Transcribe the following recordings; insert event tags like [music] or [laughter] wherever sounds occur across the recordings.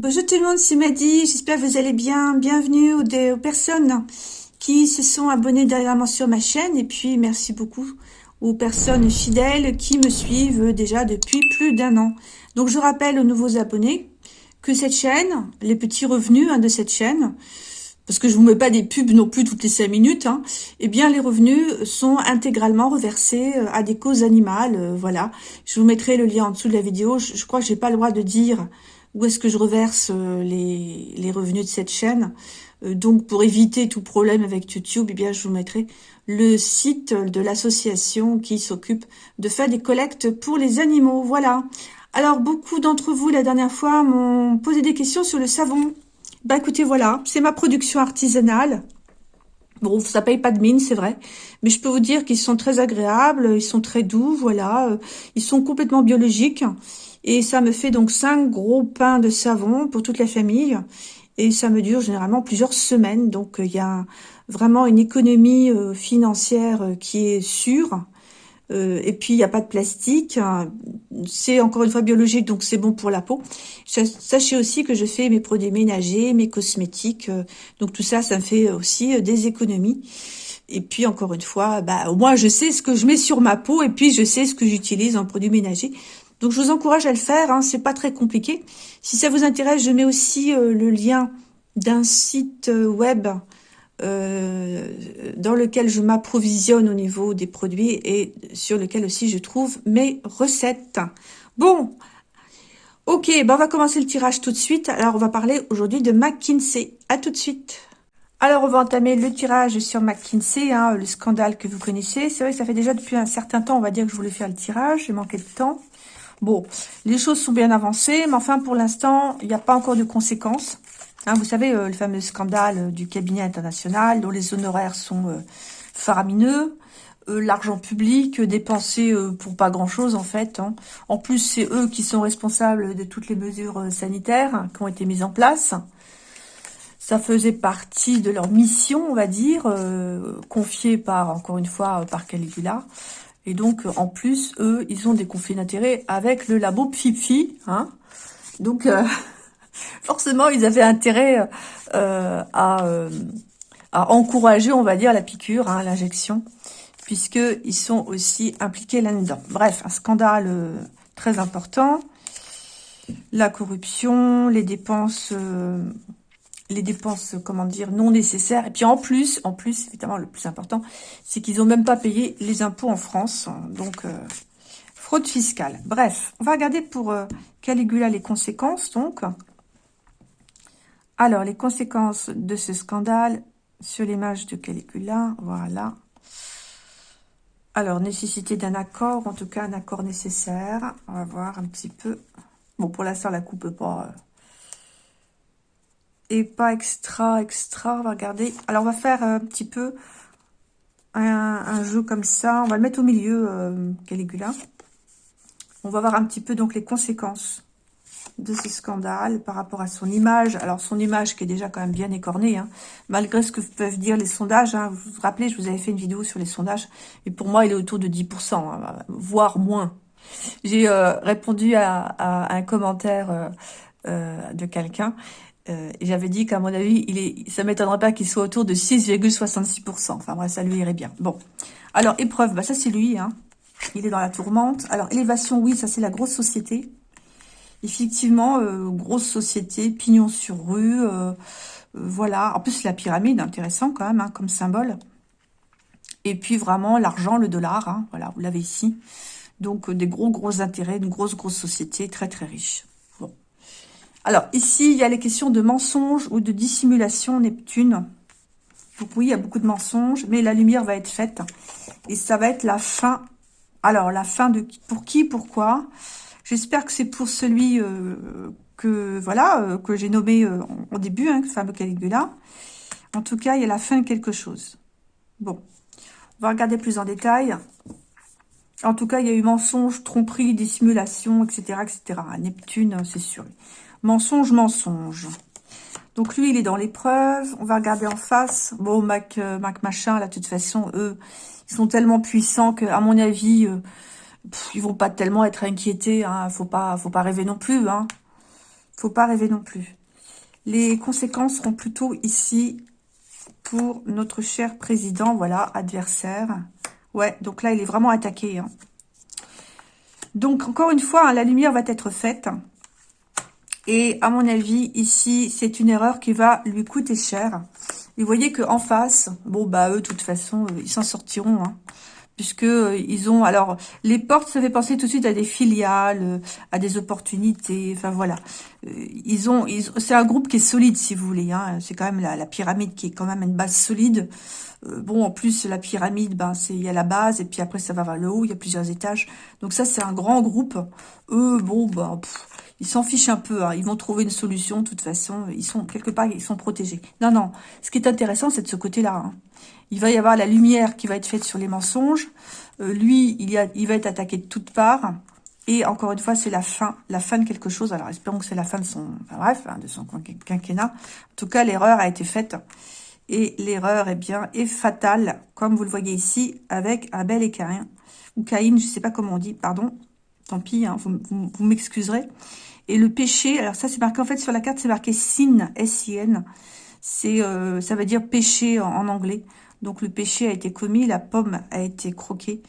Bonjour tout le monde, c'est Madi, j'espère que vous allez bien. Bienvenue aux, personnes qui se sont abonnées dernièrement sur ma chaîne et puis merci beaucoup aux personnes fidèles qui me suivent déjà depuis plus d'un an. Donc je rappelle aux nouveaux abonnés que cette chaîne, les petits revenus hein, de cette chaîne, parce que je vous mets pas des pubs non plus toutes les cinq minutes, hein, eh bien les revenus sont intégralement reversés euh, à des causes animales, euh, voilà. Je vous mettrai le lien en dessous de la vidéo, je, crois que j'ai pas le droit de dire où est-ce que je reverse euh, les, revenus de cette chaîne? Euh, donc, pour éviter tout problème avec YouTube, eh bien, je vous mettrai le site de l'association qui s'occupe de faire des collectes pour les animaux. Voilà. Alors, beaucoup d'entre vous, la dernière fois, m'ont posé des questions sur le savon. Bah, écoutez, voilà, c'est ma production artisanale. Bon, ça paye pas de mine, c'est vrai. Mais je peux vous dire qu'ils sont très agréables, ils sont très doux, voilà. Euh, ils sont complètement biologiques. Et ça me fait donc 5 gros pains de savon pour toute la famille. Et ça me dure généralement plusieurs semaines. Donc il y a vraiment une économie euh, financière euh, qui est sûre. Euh, et puis, il n'y a pas de plastique. C'est encore une fois biologique, donc c'est bon pour la peau. Sachez aussi que je fais mes produits ménagers, mes cosmétiques. donc tout ça, ça me fait aussi des économies. Et puis, encore une fois, bah, au moins, je sais ce que je mets sur ma peau et puis je sais ce que j'utilise en produits ménagers. Donc je vous encourage à le faire, hein, c'est pas très compliqué. Si ça vous intéresse, je mets aussi euh, le lien d'un site euh, web euh, dans lequel je m'approvisionne au niveau des produits et sur lequel aussi je trouve mes recettes. Bon, ok, ben on va commencer le tirage tout de suite. Alors on va parler aujourd'hui de McKinsey. À tout de suite. Alors, on va entamer le tirage sur McKinsey, hein, le scandale que vous connaissez. C'est vrai que ça fait déjà depuis un certain temps, on va dire que je voulais faire le tirage. J'ai manqué de temps. Bon, les choses sont bien avancées, mais enfin, pour l'instant, il n'y a pas encore de conséquences. Hein, vous savez, euh, le fameux scandale du cabinet international, dont les honoraires sont euh, faramineux, euh, l'argent public dépensé pour pas grand-chose, en fait. Hein. En plus, c'est eux qui sont responsables de toutes les mesures sanitaires qui ont été mises en place. Ça faisait partie de leur mission, on va dire, confiée par, encore une fois, par Caligula. Et donc, en plus, eux, ils ont des conflits d'intérêts avec le labo Pfifi. Hein donc, euh, [laughs] forcément, ils avaient intérêt euh, à, euh, à, encourager, on va dire, la piqûre, hein, l'injection, puisqu'ils sont aussi impliqués là-dedans. Bref, un scandale très important. La corruption, les dépenses les dépenses, comment dire, non nécessaires. Et puis en plus, en plus, évidemment, le plus important, c'est qu'ils n'ont même pas payé les impôts en France. Donc, euh, fraude fiscale. Bref, on va regarder pour euh, Caligula les conséquences, donc. Alors, les conséquences de ce scandale sur l'image de Caligula, voilà. Alors, nécessité d'un accord, en tout cas un accord nécessaire. On va voir un petit peu. Bon, pour l'instant, la coupe pas... Euh, et pas extra, extra. On va regarder. Alors, on va faire un petit peu un, jeu comme ça. On va le mettre au milieu, euh, Caligula. On va voir un petit peu donc les conséquences de ce scandale par rapport à son image. Alors, son image qui est déjà quand même bien écornée, hein, malgré ce que peuvent dire les sondages. Hein. Vous vous rappelez, je vous avais fait une vidéo sur les sondages. Et pour moi, il est autour de 10%, hein, voire moins. J'ai euh, répondu à, un commentaire euh, de quelqu'un euh, j'avais dit qu'à mon avis, il est, ça m'étonnerait pas qu'il soit autour de 6,66%. Enfin bref, ça lui irait bien. Bon, alors épreuve, bah ça c'est lui. Hein. Il est dans la tourmente. Alors élévation, oui, ça c'est la grosse société. Effectivement, euh, grosse société, pignon sur rue. Euh, voilà. En plus, la pyramide, intéressant quand même, hein, comme symbole. Et puis vraiment, l'argent, le dollar. Hein, voilà, vous l'avez ici. Donc des gros, gros intérêts, une grosse, grosse société, très, très riche. Alors, ici, il y a les questions de mensonges ou de dissimulation Neptune. Donc oui, il y a beaucoup de mensonges, mais la lumière va être faite. Et ça va être la fin. Alors, la fin de pour qui, pourquoi? J'espère que c'est pour celui euh, que voilà euh, que j'ai nommé euh, au début, hein, le fameux Caligula. En tout cas, il y a la fin de quelque chose. Bon, on va regarder plus en détail. En tout cas, il y a eu mensonge, tromperie, dissimulation, etc., etc. Neptune, c'est sûr. Mensonge, mensonge. Donc lui, il est dans l'épreuve. On va regarder en face. Bon, Mac, euh, Mac machin, là, de toute façon, eux, ils sont tellement puissants que, à mon avis, euh, ils vont pas tellement être inquiétés. Hein. Faut pas, faut pas rêver non plus. Hein. Faut pas rêver non plus. Les conséquences seront plutôt ici pour notre cher président, voilà, adversaire. Ouais, donc là, il est vraiment attaqué. Hein. Donc, encore une fois, hein, la lumière va être faite. Et à mon avis, ici, c'est une erreur qui va lui coûter cher. Et vous voyez qu'en face, bon, bah, eux, de toute façon, euh, ils s'en sortiront. Hein. Puisque euh, ils ont alors les portes ça fait penser tout de suite à des filiales euh, à des opportunités enfin voilà. Ils ont c'est un groupe qui est solide si vous voulez hein, c'est quand même la, pyramide qui est quand même une base solide. Bon en plus la pyramide ben c'est il y a la base et puis après ça va vers le haut il y a plusieurs étages. Donc ça c'est un grand groupe. Eux bon ben ils s'en fichent un peu, hein. ils vont trouver une solution, de toute façon, ils sont quelque part, ils sont protégés. Non, non, ce qui est intéressant, c'est de ce côté-là. Hein. Il va y avoir la lumière qui va être faite sur les mensonges. Euh, lui, il, y a, il va être attaqué de toutes parts. Et encore une fois, c'est la fin, la fin de quelque chose. Alors, espérons que c'est la fin de son, enfin, bref, hein, de son quinquennat. En tout cas, l'erreur a été faite. Et l'erreur, eh bien, est fatale, comme vous le voyez ici, avec Abel et Caïn. Ou Caïn, je ne sais pas comment on dit, pardon. Tant pis, vous, vous m'excuserez. Et le péché, alors ça c'est marqué en fait sur la carte, c'est marqué sin, S-I-N. C'est, euh, ça veut dire péché en, anglais. Donc le péché a été commis, la pomme a été croquée.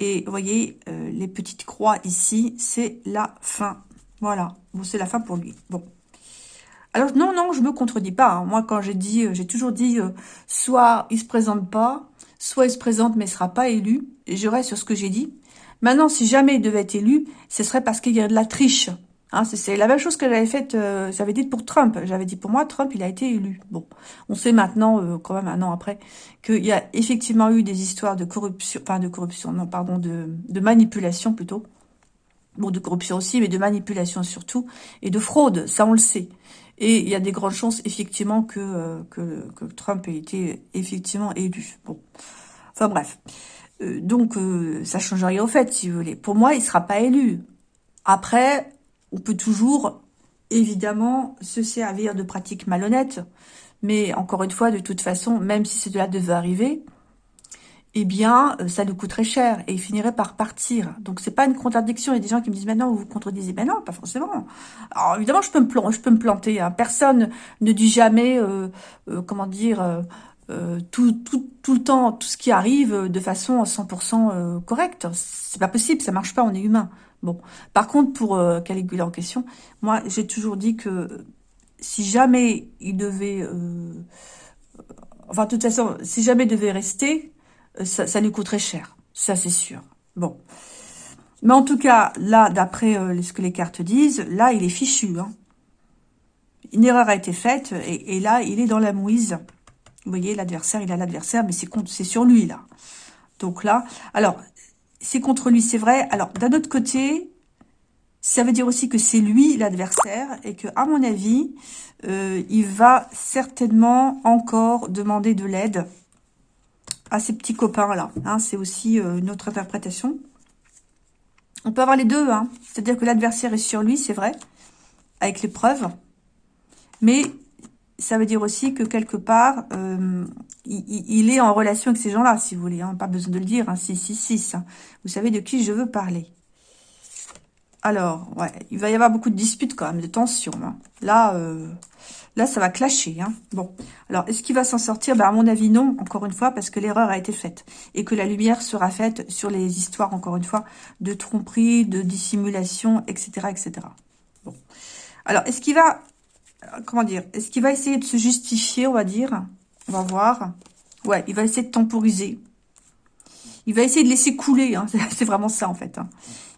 Et vous voyez, euh, les petites croix ici, c'est la fin. Voilà, bon, c'est la fin pour lui. Bon. Alors non, non, je me contredis pas. Hein. Moi, quand j'ai dit, euh, j'ai toujours dit, soit il se présente pas, soit il se présente mais il sera pas élu. Et je reste sur ce que j'ai dit. Maintenant, si jamais il devait être élu, ce serait parce qu'il y a de la triche. Hein, c'est la même chose que j'avais faite, euh, j'avais dit pour Trump. J'avais dit pour moi, Trump, il a été élu. Bon, on sait maintenant, euh, quand même un an après, qu'il y a effectivement eu des histoires de corruption, enfin de corruption, non, pardon, de, de manipulation plutôt. Bon, de corruption aussi, mais de manipulation surtout, et de fraude, ça on le sait. Et il y a des grandes chances, effectivement, que, euh, que, Trump ait été effectivement élu. Bon, enfin bref. donc, ça change rien au fait, si vous voulez. Pour moi, il sera pas élu. Après, on peut toujours, évidemment, se servir de pratiques malhonnêtes. Mais encore une fois, de toute façon, même si cela devait arriver, eh bien, euh, ça nous coûterait cher et il finirait par partir. Donc, c'est pas une contradiction. Il y a des gens qui me disent, maintenant, vous vous contredisez. Ben non, pas forcément. Alors, évidemment, je peux me, planter. Hein. Personne ne dit jamais, euh, euh, comment dire, tout le temps, tout ce qui arrive de façon 100% correcte. C'est pas possible, ça marche pas, on est humain. Bon, par contre, pour euh, Caligula en question, moi, j'ai toujours dit que si jamais il devait... Euh, enfin, de toute façon, si jamais il devait rester, euh, ça, lui coûterait cher. Ça, c'est sûr. Bon. Mais en tout cas, là, d'après ce que les cartes disent, là, il est fichu. Hein. Une erreur a été faite, et, et, là, il est dans la mouise. Vous voyez, l'adversaire, il a l'adversaire, mais c'est sur lui, là. Donc là, alors, c'est contre lui, c'est vrai. Alors, d'un autre côté, ça veut dire aussi que c'est lui l'adversaire et que, à mon avis, euh, il va certainement encore demander de l'aide à ses petits copains-là. Hein, c'est aussi euh, notre interprétation. On peut avoir les deux. Hein. C'est-à-dire que l'adversaire est sur lui, c'est vrai, avec les preuves. Mais ça veut dire aussi que quelque part, euh, il, est en relation avec ces gens-là, si vous voulez. Hein, pas besoin de le dire, hein, 666. Hein. Vous savez de qui je veux parler. Alors, ouais, il va y avoir beaucoup de disputes quand même, de tensions. Hein. Là, euh, là, ça va clasher. Hein. Bon, alors, est-ce qu'il va s'en sortir? Ben, À mon avis, non, encore une fois, parce que l'erreur a été faite. Et que la lumière sera faite sur les histoires, encore une fois, de tromperie, de dissimulation, etc. etc. Bon. Alors, est-ce qu'il va comment dire, est-ce qu'il va essayer de se justifier, on va dire? On va voir. Ouais, il va essayer de temporiser. Il va essayer de laisser couler, hein. [laughs] c'est vraiment ça en fait. Hein.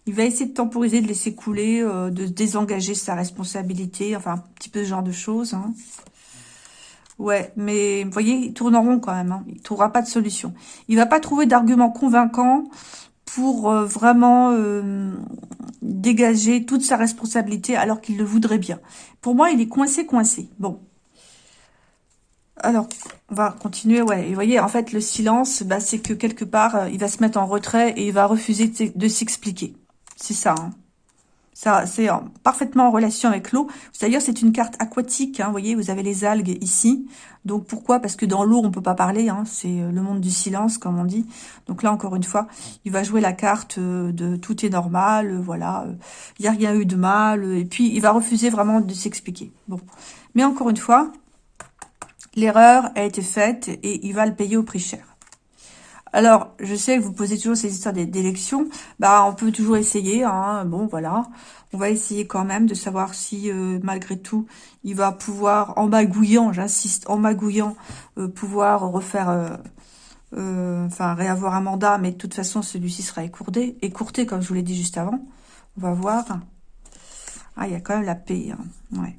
Il va essayer de temporiser, de laisser couler, euh, de désengager sa responsabilité, enfin un petit peu ce genre de choses. Hein. Ouais, mais vous voyez, il tourne en rond quand même. Il ne trouvera pas de solution. Il va pas trouver d'argument convaincant pour euh, vraiment euh, dégager toute sa responsabilité alors qu'il le voudrait bien. Pour moi, il est coincé, coincé. Bon. Alors, on va continuer. Ouais, vous voyez, en fait, le silence, bah, c'est que quelque part, euh, il va se mettre en retrait et il va refuser de s'expliquer. C'est ça. Hein. Ça, c'est parfaitement en relation avec l'eau. D'ailleurs, c'est une carte aquatique. Hein, vous voyez, vous avez les algues ici. Donc, pourquoi? Parce que dans l'eau, on peut pas parler. Hein, c'est euh, le monde du silence, comme on dit. Donc là, encore une fois, il va jouer la carte euh, de tout est normal. Voilà, il n'y a rien eu de mal. Et puis, il va refuser vraiment de s'expliquer. Bon, mais encore une fois, l'erreur a été faite et il va le payer au prix cher. Alors, je sais que vous posez toujours ces histoires d'élections. Bah, on peut toujours essayer. Hein. Bon, voilà. On va essayer quand même de savoir si, euh, malgré tout, il va pouvoir, en magouillant, j'insiste, en magouillant, euh, pouvoir refaire... Euh, enfin, réavoir un mandat. Mais de toute façon, celui-ci sera écourté, écourté, comme je vous l'ai dit juste avant. On va voir. Ah, il y a quand même la paix. Hein. Ouais.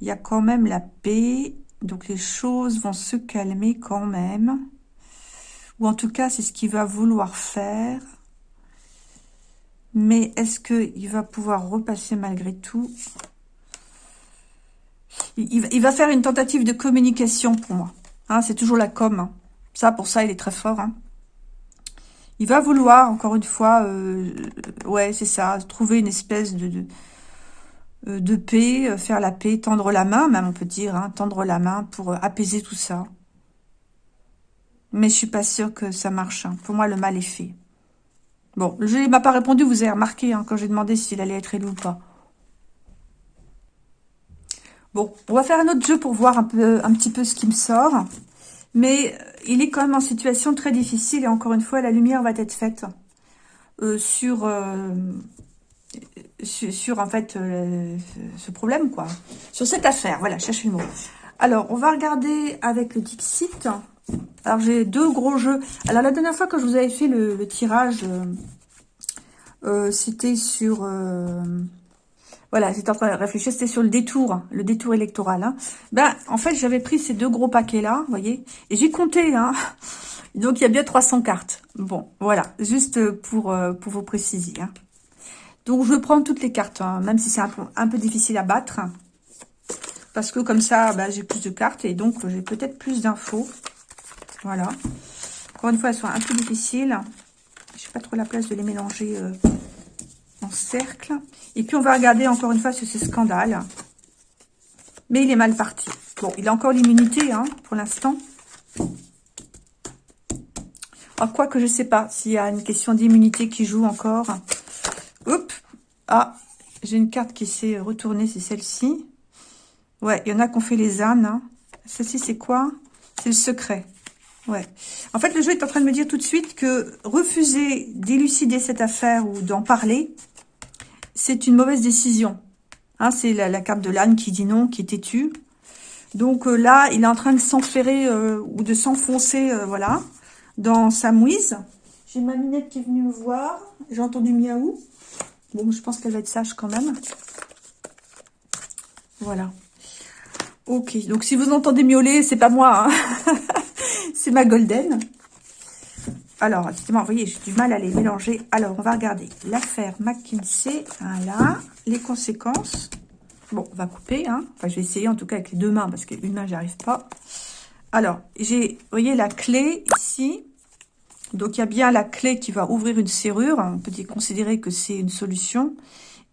Il y a quand même la paix. Donc, les choses vont se calmer quand même. Ou en tout cas, c'est ce qu'il va vouloir faire. Mais est-ce qu'il va pouvoir repasser malgré tout? Il, va faire une tentative de communication pour moi. Hein, c'est toujours la com. Hein. Ça, pour ça, il est très fort. Hein. Il va vouloir, encore une fois, euh, ouais, c'est ça, trouver une espèce de, de paix, euh, faire la paix, tendre la main, même on peut dire, tendre la main pour apaiser tout ça. Mais je suis pas sûre que ça marche. Hein. Pour moi, le mal est fait. Bon, jeu ne m'a pas répondu, vous avez remarqué, hein, quand j'ai demandé s'il allait être élu ou pas. Bon, on va faire un autre jeu pour voir un, petit peu ce qui me sort. Mais euh, il est quand même en situation très difficile. Et encore une fois, la lumière va être faite euh, sur, euh, sur, en fait, ce problème, quoi. Sur cette affaire. Voilà, cherche le mot. Alors, on va regarder avec le Dixit. Alors, j'ai deux gros jeux. Alors, la dernière fois que je vous avais fait le, tirage, euh, euh, c'était sur... Euh, voilà, j'étais en train de réfléchir, c'était sur le détour, le détour électoral. Hein. Ben, en fait, j'avais pris ces deux gros paquets-là, vous voyez, et j'ai compté, hein. [laughs] Donc, il y a bien 300 cartes. Bon, voilà, juste pour, pour vous préciser. Hein. Donc, je prends toutes les cartes, hein, même si c'est un, peu difficile à battre. Parce que comme ça, ben, j'ai plus de cartes et donc j'ai peut-être plus d'infos. Voilà. Encore une fois, elles sont un peu difficiles. Je n'ai pas trop la place de les mélanger euh, en cercle. Et puis, on va regarder encore une fois sur ces scandales. Mais il est mal parti. Bon, il a encore l'immunité hein, pour l'instant. Ah, quoi que je ne sais pas s'il y a une question d'immunité qui joue encore. Ah, j'ai une carte qui s'est retournée, c'est celle-ci. Ouais, il y en a qui ont fait les ânes. Hein. Celle-ci, c'est quoi? C'est le secret. Ouais. En fait, le jeu est en train de me dire tout de suite que refuser d'élucider cette affaire ou d'en parler, c'est une mauvaise décision. Hein, c'est la, carte de l'âne qui dit non, qui est têtu. Donc euh, là, il est en train de s'enferrer euh, ou de s'enfoncer, euh, voilà, dans sa mouise. J'ai ma minette qui est venue me voir. J'ai entendu miaou. Bon, je pense qu'elle va être sage quand même. Voilà. Ok, donc si vous entendez miauler, c'est pas moi. Hein. [laughs] c'est ma golden. Alors, justement, vous voyez, j'ai du mal à les mélanger. Alors, on va regarder l'affaire McKinsey. Voilà, les conséquences. Bon, on va couper. Hein. Enfin, je vais essayer en tout cas avec les deux mains parce qu'une main, j'arrive pas. Alors, j'ai, vous voyez, la clé ici. Donc, il y a bien la clé qui va ouvrir une serrure. On peut considérer que c'est une solution.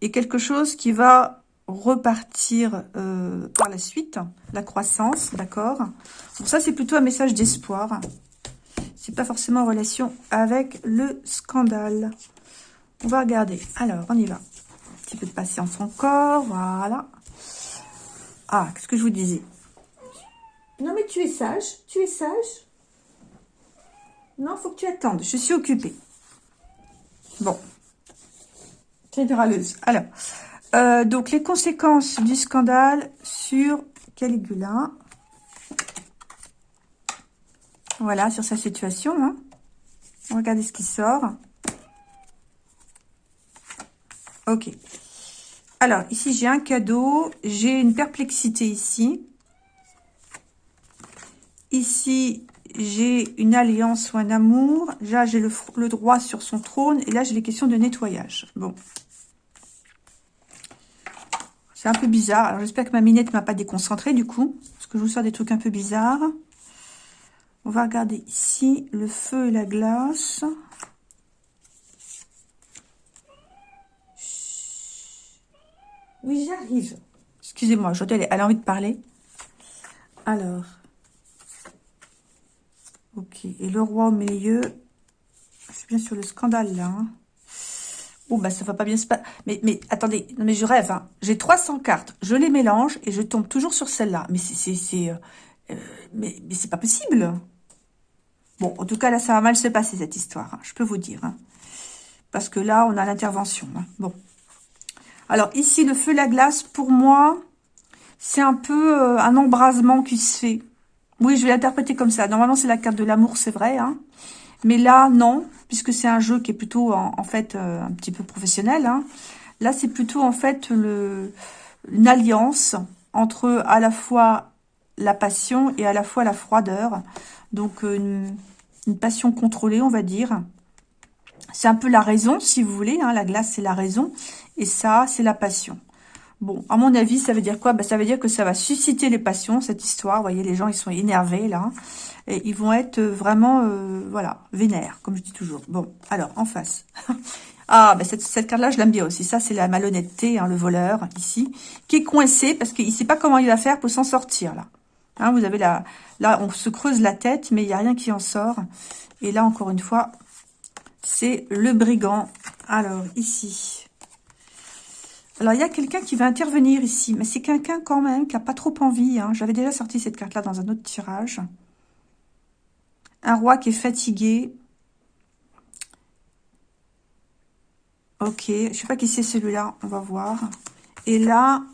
Et quelque chose qui va repartir euh, par la suite, la croissance, d'accord Donc ça, c'est plutôt un message d'espoir. C'est pas forcément en relation avec le scandale. On va regarder. Alors, on y va. Un petit peu de patience encore, voilà. Ah, qu'est-ce que je vous disais? Non, mais tu es sage, tu es sage. Non, faut que tu attendes, je suis occupée. Bon. C'est râleuse. Alors, euh, donc, les conséquences du scandale sur Caligula. Voilà, sur sa situation. Hein. Regardez ce qui sort. Ok. Alors, ici, j'ai un cadeau. J'ai une perplexité ici. Ici, j'ai une alliance ou un amour. Là, j'ai le, droit sur son trône. Et là, j'ai les questions de nettoyage. Bon. C'est un peu bizarre. Alors, j'espère que ma minette ne m'a pas déconcentré du coup. Parce que je vous sors des trucs un peu bizarres. On va regarder ici le feu et la glace. Oui, j'arrive. Excusez-moi, elle a envie de parler. Alors. Ok. Et le roi au milieu. Suis bien sur le scandale, là. Hein. Oh, bah, ça va pas bien se passer. Mais, mais, attendez. Non, mais je rêve, hein. J'ai 300 cartes. Je les mélange et je tombe toujours sur celle-là. Mais c'est... c'est euh, euh, mais c'est pas possible. Bon, en tout cas, là, ça va mal se passer, cette histoire. Hein, je peux vous dire. Parce que là, on a l'intervention. Bon. Alors, ici, le feu, la glace, pour moi, c'est un peu euh, un embrasement qui se fait. Oui, je vais l'interpréter comme ça. Normalement, c'est la carte de l'amour, c'est vrai. Hein. Mais là, non, puisque c'est un jeu qui est plutôt, en, fait, euh, un petit peu professionnel. Hein. Là, c'est plutôt, en fait, le, une alliance entre à la fois la passion et à la fois la froideur. Donc, euh, une, passion contrôlée, on va dire. C'est un peu la raison, si vous voulez. Hein. La glace, c'est la raison. Et ça, c'est la passion. Bon, à mon avis, ça veut dire quoi? Bah, Ça veut dire que ça va susciter les passions, cette histoire. Vous voyez, les gens, ils sont énervés, là. Et ils vont être vraiment, euh, voilà, vénères, comme je dis toujours. Bon, alors, en face. [laughs] ah, bah, cette, cette carte-là, je l'aime bien aussi. Ça, c'est la malhonnêteté, hein, le voleur, ici, qui est coincé parce qu'il ne sait pas comment il va faire pour s'en sortir, là. Hein, vous avez la... Là, on se creuse la tête, mais il n'y a rien qui en sort. Et là, encore une fois, c'est le brigand. Alors, ici, alors, il y a quelqu'un qui va intervenir ici, mais c'est quelqu'un quand même qui n'a pas trop envie. Hein. J'avais déjà sorti cette carte-là dans un autre tirage. Un roi qui est fatigué. Ok, je sais pas qui c'est celui-là, on va voir. Et là,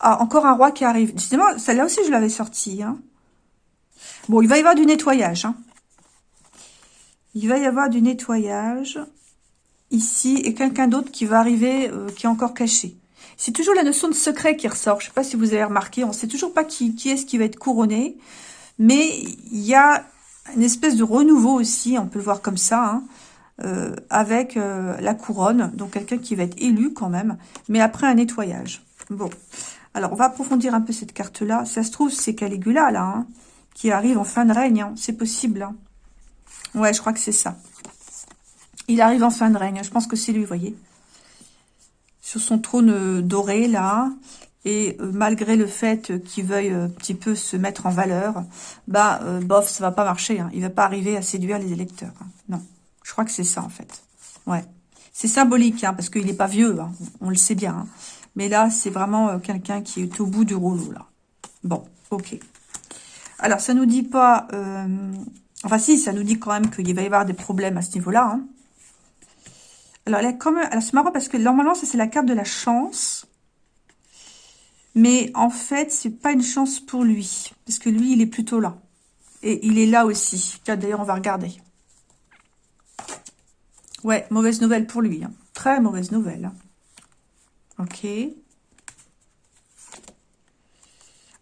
ah, encore un roi qui arrive. Justement, celle-là aussi, je l'avais sorti. Hein. Bon, il va y avoir du nettoyage. Hein. Il va y avoir du nettoyage ici et quelqu'un d'autre qui va arriver, euh, qui est encore caché. C'est toujours la notion de secret qui ressort. Je ne sais pas si vous avez remarqué, on ne sait toujours pas qui, est-ce qui va être couronné, mais il y a une espèce de renouveau aussi, on peut le voir comme ça, hein, euh, avec euh, la couronne, donc quelqu'un qui va être élu quand même, mais après un nettoyage. Bon, alors on va approfondir un peu cette carte-là. Ça se trouve, c'est Caligula, là, hein, qui arrive en fin de règne, hein. c'est possible. Ouais, je crois que c'est ça. Il arrive en fin de règne. Je pense que c'est lui, vous voyez. Sur son trône euh, doré, là. Et euh, malgré le fait qu'il veuille euh, un petit peu se mettre en valeur, bah, bof, ça va pas marcher. Hein. Il va pas arriver à séduire les électeurs. Hein. Non. Je crois que c'est ça, en fait. Ouais. C'est symbolique, hein, parce qu'il n'est pas vieux. Hein. On le sait bien. Mais là, c'est vraiment quelqu'un qui est au bout du rouleau, là. Bon, ok. Alors, ça nous dit pas... Enfin, si, ça nous dit quand même qu'il va y avoir des problèmes à ce niveau-là. Hein. Alors, elle c'est marrant parce que normalement, ça c'est la carte de la chance. Mais en fait, c'est pas une chance pour lui. Parce que lui, il est plutôt là. Et il est là aussi. D'ailleurs, on va regarder. Ouais, mauvaise nouvelle pour lui. Hein. Très mauvaise nouvelle. Hein. Ok.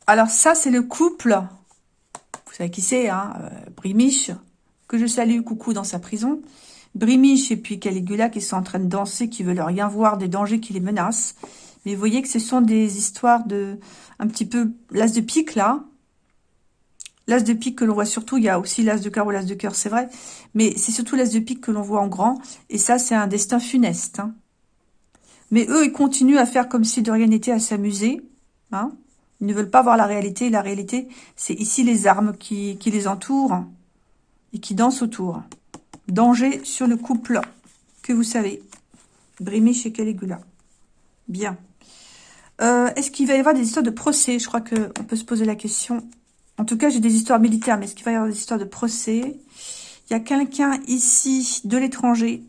Alors ça, c'est le couple. Vous savez qui c'est, hein euh, Brimiche, que je salue, coucou dans sa prison. Brimiche et puis Caligula qui sont en train de danser, qui veulent rien voir des dangers qui les menacent. Mais vous voyez que ce sont des histoires de... un petit peu... L'as de pique, là. L'as de pique que l'on voit surtout, il y a aussi l'as de cœur ou l'as de cœur, c'est vrai. Mais c'est surtout l'as de pique que l'on voit en grand. Et ça, c'est un destin funeste. Hein. Mais eux, ils continuent à faire comme si de rien n'était, à s'amuser. Hein. Ils ne veulent pas voir la réalité. La réalité, c'est ici les armes qui, qui les entourent et qui dansent autour. Danger sur le couple que vous savez. Brimé chez Caligula. Bien. Euh, est-ce qu'il va y avoir des histoires de procès? Je crois qu'on peut se poser la question. En tout cas, j'ai des histoires militaires, mais est-ce qu'il va y avoir des histoires de procès? Il y a quelqu'un ici de l'étranger.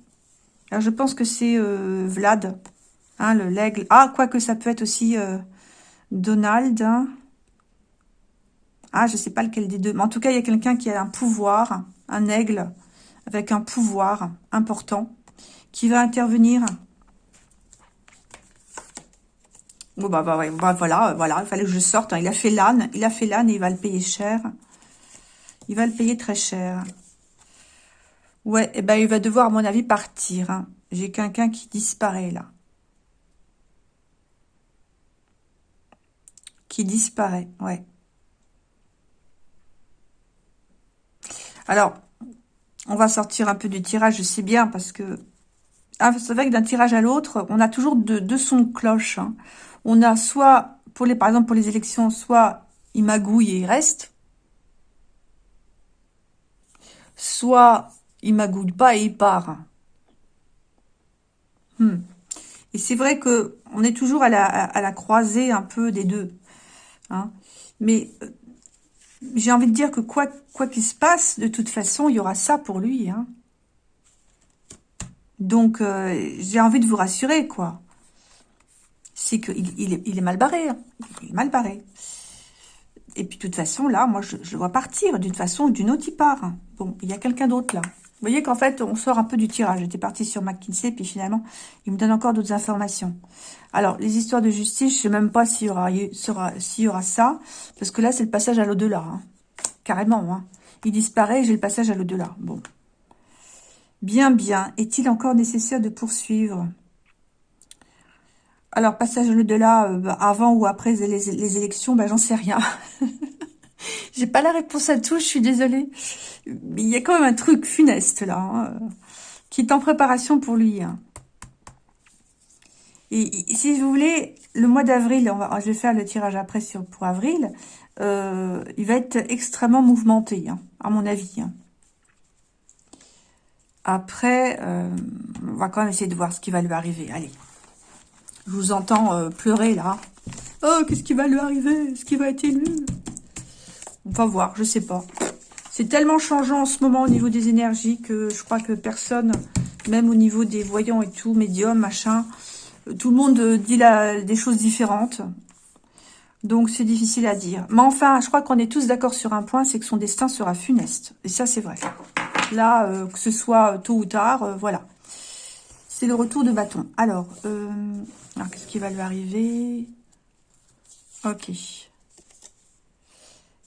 Alors, je pense que c'est euh, Vlad, hein, le l'aigle. Ah, quoique ça peut être aussi euh, Donald. Hein. Ah, je sais pas lequel des deux. Mais en tout cas, il y a quelqu'un qui a un pouvoir, un aigle, avec un pouvoir important qui va intervenir. Bon, bah, bah, bah, voilà, voilà, il fallait que je sorte. Hein. Il a fait l'âne, il a fait l'âne et il va le payer cher. Il va le payer très cher. Ouais, et eh ben il va devoir, à mon avis, partir. Hein. J'ai quelqu'un qui disparaît, là. Qui disparaît, ouais. Alors, on va sortir un peu du tirage, je bien, parce que ah, c'est vrai que d'un tirage à l'autre, on a toujours deux, deux sons de cloche. Hein. On a soit, par exemple pour les élections, soit il magouille et il reste, soit il magouille pas et il part. Hmm. Et c'est vrai que on est toujours à la, à la croisée un peu des deux. Hein. Mais euh, j'ai envie de dire que quoi qu'il se passe, de toute façon, il y aura ça pour lui. Hein. Donc, euh, j'ai envie de vous rassurer, quoi. C'est qu'il il est, mal barré. Hein. Il est mal barré. Et puis, de toute façon, là, moi, je, je vois partir. D'une façon ou d'une autre, il part. Bon, il y a quelqu'un d'autre, là. Vous voyez qu'en fait, on sort un peu du tirage. J'étais partie sur McKinsey, puis finalement, il me donne encore d'autres informations. Alors, les histoires de justice, je sais même pas s'il y aura, y aura ça, parce que là, c'est le passage à l'au-delà. Hein. Carrément, hein. Il disparaît, j'ai le passage à l'au-delà. Bon. Bien, bien. Est-il encore nécessaire de poursuivre? Alors, passage à l'au-delà, euh, bah, avant ou après les, élections, bah, j'en sais rien. [laughs] [laughs] j'ai pas la réponse à tout, je suis désolée. Mais il y a quand même un truc funeste, là, hein, qui est en préparation pour lui. Hein. Et, si vous voulez, le mois d'avril, je vais faire le tirage après sur, pour avril, euh, il va être extrêmement mouvementé, hein, à mon avis. Après, euh, on va quand même essayer de voir ce qui va lui arriver. Allez, je vous entends euh, pleurer là. Oh, qu'est-ce qui va lui arriver? Est-ce qu'il va être élu? On va voir, je sais pas. C'est tellement changeant en ce moment au niveau des énergies que je crois que personne, même au niveau des voyants et tout, médiums, machin, tout le monde dit des choses différentes. Donc, c'est difficile à dire. Mais enfin, je crois qu'on est tous d'accord sur un point, c'est que son destin sera funeste. Et ça, c'est vrai. Là, euh, que ce soit tôt ou tard, euh, voilà. C'est le retour de bâton. Alors, euh, alors qu'est-ce qui va lui arriver? Ok.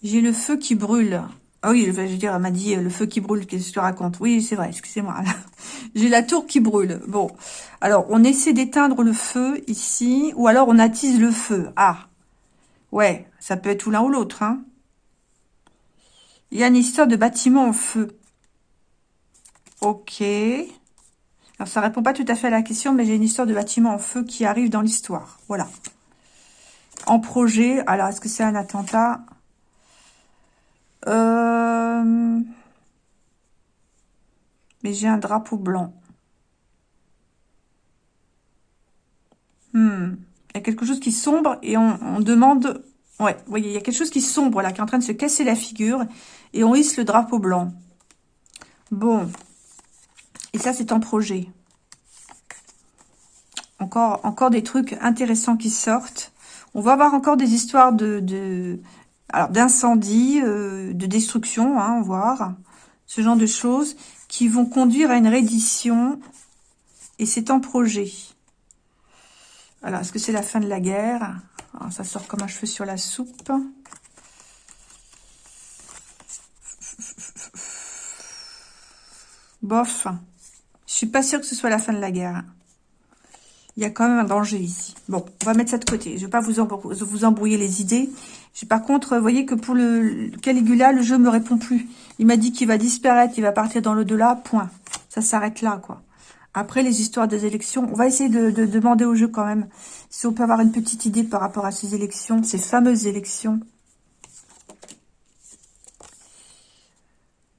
J'ai le feu qui brûle. Ah oui, je veux dire, elle m'a dit le feu qui brûle, qu'est-ce que tu racontes? Oui, c'est vrai, excusez-moi. [laughs] J'ai la tour qui brûle. Bon, alors, on essaie d'éteindre le feu ici, ou alors on attise le feu. Ah, Ouais, ça peut être tout l'un ou l'autre. Hein. Il y a une histoire de bâtiment en feu. Ok. Alors, ça répond pas tout à fait à la question, mais j'ai une histoire de bâtiment en feu qui arrive dans l'histoire. Voilà. En projet. Alors, est-ce que c'est un attentat? Mais j'ai un drapeau blanc. Hmm. Il y a quelque chose qui sombre et on, demande... Ouais, vous voyez, il y a quelque chose qui sombre là, qui est en train de se casser la figure. Et on hisse le drapeau blanc. Bon. Et ça, c'est en projet. Encore, encore des trucs intéressants qui sortent. On va avoir encore des histoires de... alors, d'incendie, euh, de destruction, hein, voir. Ce genre de choses qui vont conduire à une reddition. Et c'est en projet. Alors, est-ce que c'est la fin de la guerre? Ça sort comme un cheveu sur la soupe. Bof. Je suis pas sûre que ce soit la fin de la guerre. Il y a quand même un danger ici. Bon, on va mettre ça de côté. Je vais pas vous, vous embrouiller les idées. Par contre, vous voyez que pour le Caligula, le jeu me répond plus. Il m'a dit qu'il va disparaître, il va partir dans l'au-delà, point. Ça s'arrête là, quoi. Après, les histoires des élections, on va essayer de, demander au jeu quand même si on peut avoir une petite idée par rapport à ces élections, ces fameuses élections.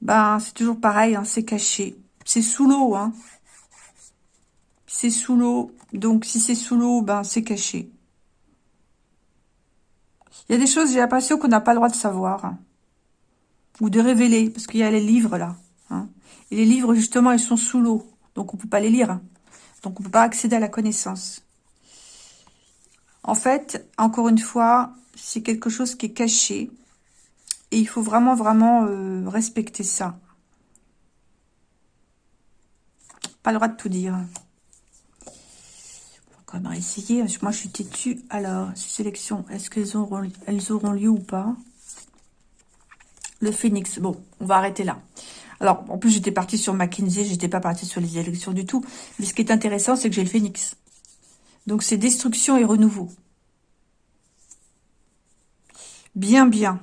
Ben, c'est toujours pareil, hein, c'est caché. C'est sous l'eau, hein. C'est sous l'eau. Donc, si c'est sous l'eau, ben, c'est caché. Il y a des choses, j'ai l'impression qu'on n'a pas le droit de savoir. Hein. Ou de révéler, parce qu'il y a les livres, là. Hein. Et les livres, justement, ils sont sous l'eau. Donc, on ne peut pas les lire. Donc, on ne peut pas accéder à la connaissance. En fait, encore une fois, c'est quelque chose qui est caché. Et il faut vraiment, vraiment euh, respecter ça. Pas le droit de tout dire. Quand même essayer. Moi, je suis têtue. Alors, ces sélections, est-ce qu'elles auront, elles auront lieu ou pas? Le phénix. Bon, on va arrêter là. Alors, en plus, j'étais partie sur McKinsey, j'étais pas partie sur les élections du tout. Mais ce qui est intéressant, c'est que j'ai le phénix. Donc, c'est destruction et renouveau. Bien, bien.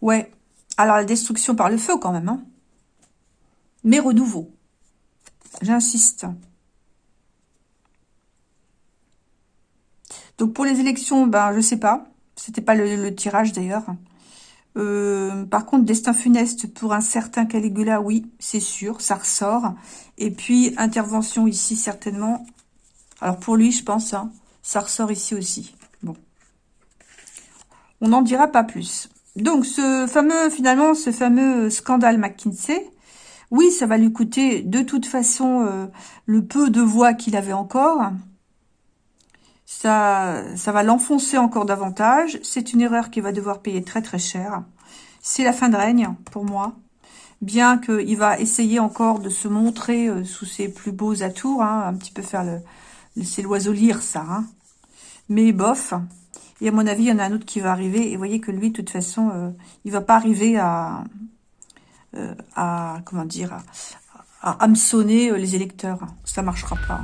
Ouais. Alors, la destruction par le feu, quand même. Hein. mais renouveau. J'insiste. Donc pour les élections, ben je sais pas. C'était pas le, tirage d'ailleurs. Euh, par contre, destin funeste pour un certain Caligula, oui, c'est sûr, ça ressort. Et puis, intervention ici, certainement. Alors pour lui, je pense, hein, ça ressort ici aussi. Bon. On n'en dira pas plus. Donc, ce fameux, finalement, ce fameux scandale McKinsey, oui, ça va lui coûter de toute façon euh, le peu de voix qu'il avait encore. Ça, ça va l'enfoncer encore davantage. C'est une erreur qu'il va devoir payer très très cher. C'est la fin de règne pour moi. Bien qu'il va essayer encore de se montrer euh, sous ses plus beaux atours, hein, un petit peu faire le, c'est l'oiseau lire, ça. Hein. Mais bof. Et à mon avis, il y en a un autre qui va arriver. Et vous voyez que lui, de toute façon, euh, il va pas arriver à, à comment dire, à, hameçonner euh, les électeurs. Ça marchera pas.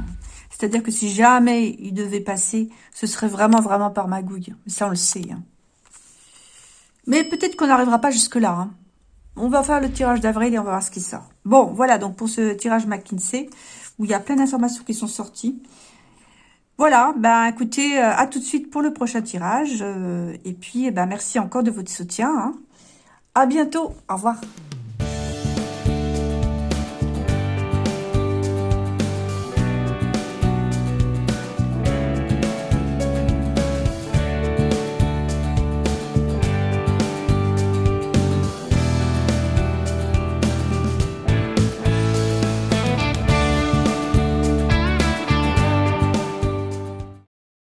C'est-à-dire que si jamais il devait passer, ce serait vraiment, vraiment par magouille. Ça, on le sait. Hein. Mais peut-être qu'on n'arrivera pas jusque-là. Hein. On va faire le tirage d'avril et on va voir ce qui sort. Bon, voilà donc pour ce tirage McKinsey, où il y a plein d'informations qui sont sorties. Voilà, ben écoutez, euh, à tout de suite pour le prochain tirage. Euh, et puis, ben, merci encore de votre soutien. Hein. À bientôt, au revoir.